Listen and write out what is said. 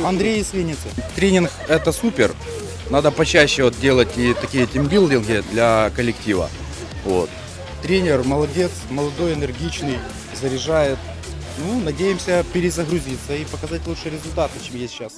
Андрей из Винницы. Тренинг это супер. Надо почаще вот делать и такие тимбилдинги для коллектива. Вот. Тренер молодец, молодой, энергичный, заряжает. Ну, надеемся перезагрузиться и показать лучшие результаты, чем есть сейчас.